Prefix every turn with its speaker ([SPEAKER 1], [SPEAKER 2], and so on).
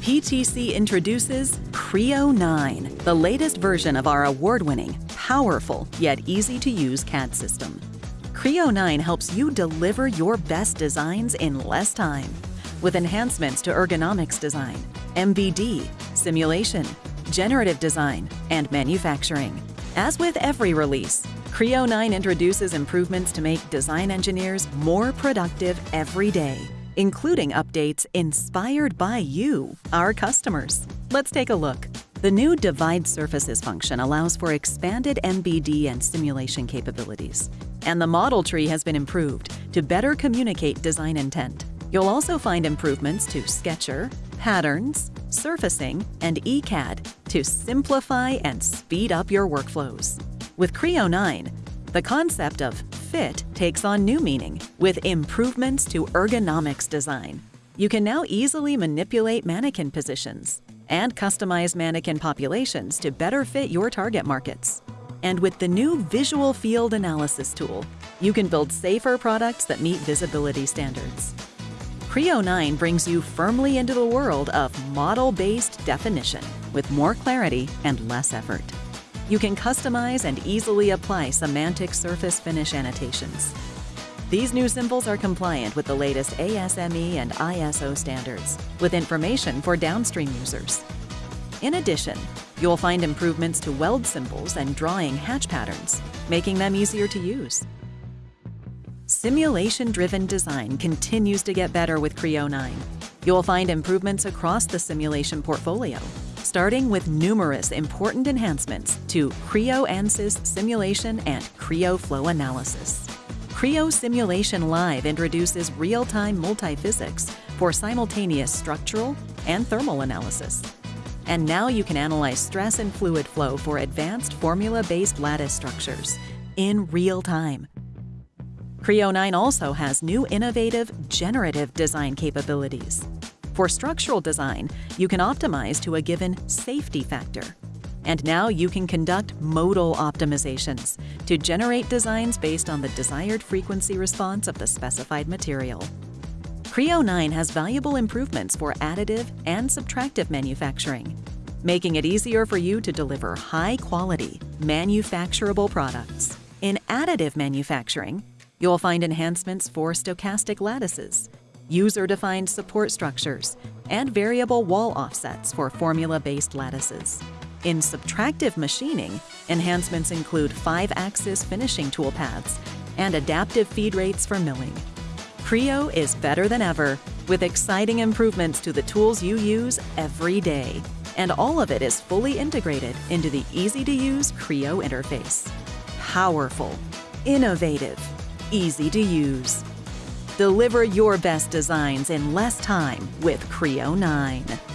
[SPEAKER 1] PTC introduces Creo 9, the latest version of our award-winning, powerful, yet easy-to-use CAD system. Creo 9 helps you deliver your best designs in less time with enhancements to ergonomics design, MBD, simulation, generative design, and manufacturing. As with every release, Creo 9 introduces improvements to make design engineers more productive every day, including updates inspired by you, our customers. Let's take a look. The new Divide Surfaces function allows for expanded MBD and simulation capabilities, and the model tree has been improved to better communicate design intent. You'll also find improvements to Sketcher, Patterns, Surfacing, and ECAD to simplify and speed up your workflows. With Creo 9, the concept of fit takes on new meaning with improvements to ergonomics design. You can now easily manipulate mannequin positions and customize mannequin populations to better fit your target markets. And with the new Visual Field Analysis tool, you can build safer products that meet visibility standards. Creo 9 brings you firmly into the world of model-based definition with more clarity and less effort. You can customize and easily apply semantic surface finish annotations. These new symbols are compliant with the latest ASME and ISO standards, with information for downstream users. In addition, you'll find improvements to weld symbols and drawing hatch patterns, making them easier to use. Simulation-driven design continues to get better with Creo 9. You'll find improvements across the simulation portfolio, starting with numerous important enhancements to Creo Ansys Simulation and Creo Flow Analysis. Creo Simulation Live introduces real-time multiphysics for simultaneous structural and thermal analysis. And now you can analyze stress and fluid flow for advanced formula-based lattice structures in real time. Creo 9 also has new innovative generative design capabilities. For structural design, you can optimize to a given safety factor. And now you can conduct modal optimizations to generate designs based on the desired frequency response of the specified material. Creo 9 has valuable improvements for additive and subtractive manufacturing, making it easier for you to deliver high-quality, manufacturable products. In additive manufacturing, You'll find enhancements for stochastic lattices, user-defined support structures, and variable wall offsets for formula-based lattices. In subtractive machining, enhancements include 5-axis finishing toolpaths and adaptive feed rates for milling. Creo is better than ever, with exciting improvements to the tools you use every day. And all of it is fully integrated into the easy-to-use Creo interface. Powerful, innovative, easy to use. Deliver your best designs in less time with Creo 9.